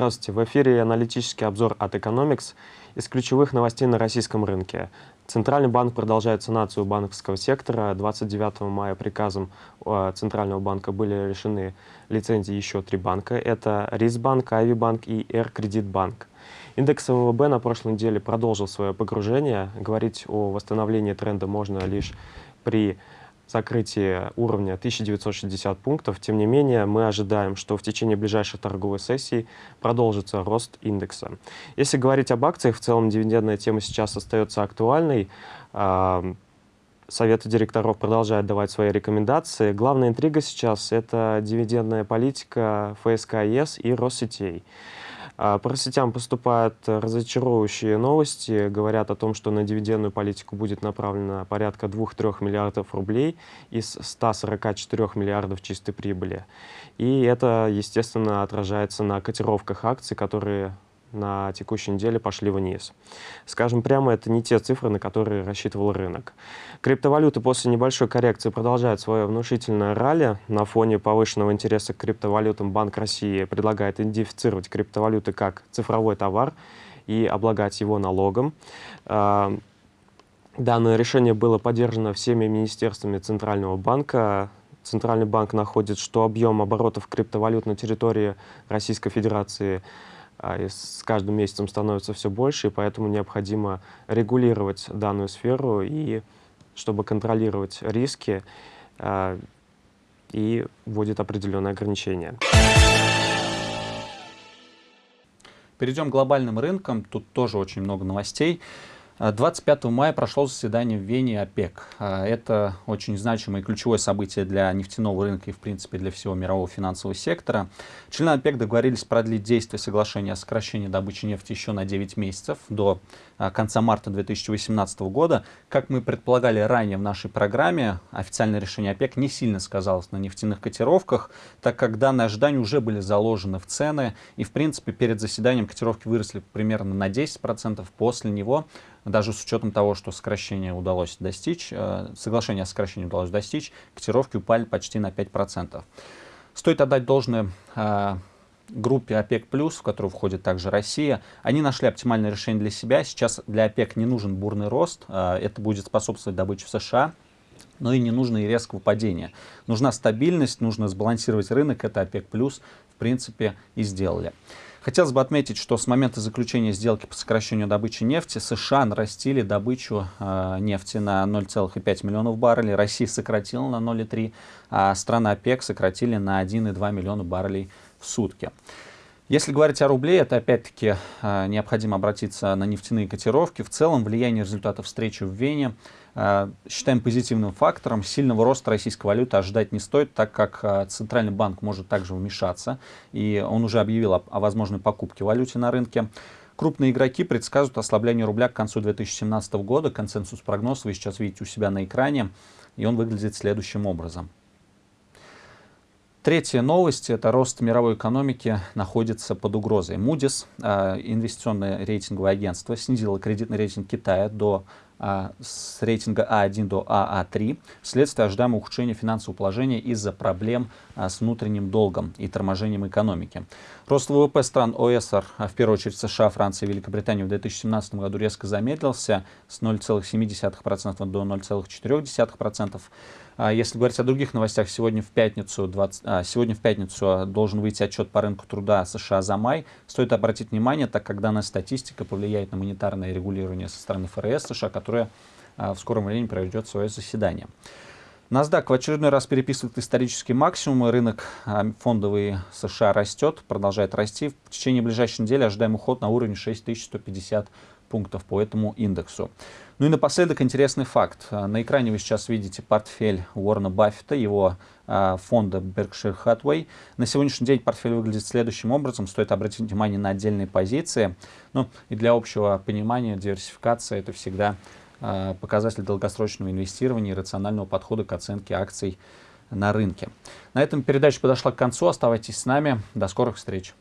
Здравствуйте, в эфире аналитический обзор от Economics из ключевых новостей на российском рынке. Центральный банк продолжает санацию банковского сектора. 29 мая приказом э, Центрального банка были решены лицензии еще три банка. Это Рисбанк, Авибанк и Р-Кредитбанк. Индекс ВВБ на прошлой неделе продолжил свое погружение. Говорить о восстановлении тренда можно лишь при закрытии уровня 1960 пунктов. Тем не менее, мы ожидаем, что в течение ближайшей торговой сессии продолжится рост индекса. Если говорить об акциях, в целом дивидендная тема сейчас остается актуальной. А, Советы директоров продолжают давать свои рекомендации. Главная интрига сейчас — это дивидендная политика ФСК и Россетей. А, по сетям поступают разочаровывающие новости, говорят о том, что на дивидендную политику будет направлено порядка 2-3 миллиардов рублей из 144 миллиардов чистой прибыли. И это, естественно, отражается на котировках акций, которые на текущей неделе пошли вниз. Скажем прямо, это не те цифры, на которые рассчитывал рынок. Криптовалюты после небольшой коррекции продолжают свое внушительное ралли. На фоне повышенного интереса к криптовалютам Банк России предлагает идентифицировать криптовалюты как цифровой товар и облагать его налогом. А, данное решение было поддержано всеми министерствами Центрального банка. Центральный банк находит, что объем оборотов криптовалют на территории Российской Федерации – а, с каждым месяцем становится все больше, и поэтому необходимо регулировать данную сферу, и чтобы контролировать риски, а, и вводит определенные ограничения. Перейдем к глобальным рынкам. Тут тоже очень много новостей. 25 мая прошло заседание в Вене ОПЕК. А, это очень значимое и ключевое событие для нефтяного рынка и, в принципе, для всего мирового финансового сектора. Члены ОПЕК договорились продлить действие соглашения о сокращении добычи нефти еще на 9 месяцев, до а, конца марта 2018 года. Как мы предполагали ранее в нашей программе, официальное решение ОПЕК не сильно сказалось на нефтяных котировках, так как данные ожидания уже были заложены в цены, и, в принципе, перед заседанием котировки выросли примерно на 10%, после него даже с учетом того, что сокращение удалось достичь, э, соглашение о сокращении удалось достичь, котировки упали почти на 5%. Стоит отдать должное э, группе ОПЕК+, в которую входит также Россия. Они нашли оптимальное решение для себя. Сейчас для ОПЕК не нужен бурный рост. Э, это будет способствовать добыче в США но и не нужно и резкого падения. Нужна стабильность, нужно сбалансировать рынок, это ОПЕК+, принципе, и сделали. Хотелось бы отметить, что с момента заключения сделки по сокращению добычи нефти США нарастили добычу э, нефти на 0,5 миллионов баррелей, Россия сократила на 0,3, а страны ОПЕК сократили на 1,2 миллиона баррелей в сутки. Если говорить о рубле, это опять-таки э, необходимо обратиться на нефтяные котировки. В целом влияние результатов встречи в Вене Э, считаем позитивным фактором. Сильного роста российской валюты ожидать не стоит, так как э, Центральный банк может также вмешаться, и он уже объявил о, о возможной покупке валюты на рынке. Крупные игроки предсказывают ослабление рубля к концу 2017 года. Консенсус прогноз вы сейчас видите у себя на экране, и он выглядит следующим образом. Третья новость – это рост мировой экономики находится под угрозой. Moody's, э, инвестиционное рейтинговое агентство, снизило кредитный рейтинг Китая до а, с рейтинга А1 до АА3 вследствие ожидаемого ухудшения финансового положения из-за проблем а, с внутренним долгом и торможением экономики. Рост ВВП стран ОСР, а в первую очередь США, Франция и Великобритания в 2017 году резко замедлился с 0,7% до 0,4%. А если говорить о других новостях, сегодня в пятницу, 20, а, сегодня в пятницу должен выйти отчет по рынку труда США за май. Стоит обратить внимание, так как данная статистика повлияет на монетарное регулирование со стороны ФРС США, которое а, в скором времени проведет свое заседание. NASDAQ в очередной раз переписывает исторические максимумы. Рынок фондовый США растет, продолжает расти. В течение ближайшей недели ожидаем уход на уровень 6150 пунктов по этому индексу. Ну и напоследок интересный факт. А, на экране вы сейчас видите портфель Уоррена Баффета, его а, фонда Berkshire Hathaway. На сегодняшний день портфель выглядит следующим образом. Стоит обратить внимание на отдельные позиции. Ну и для общего понимания диверсификация это всегда а, показатель долгосрочного инвестирования и рационального подхода к оценке акций на рынке. На этом передача подошла к концу. Оставайтесь с нами. До скорых встреч.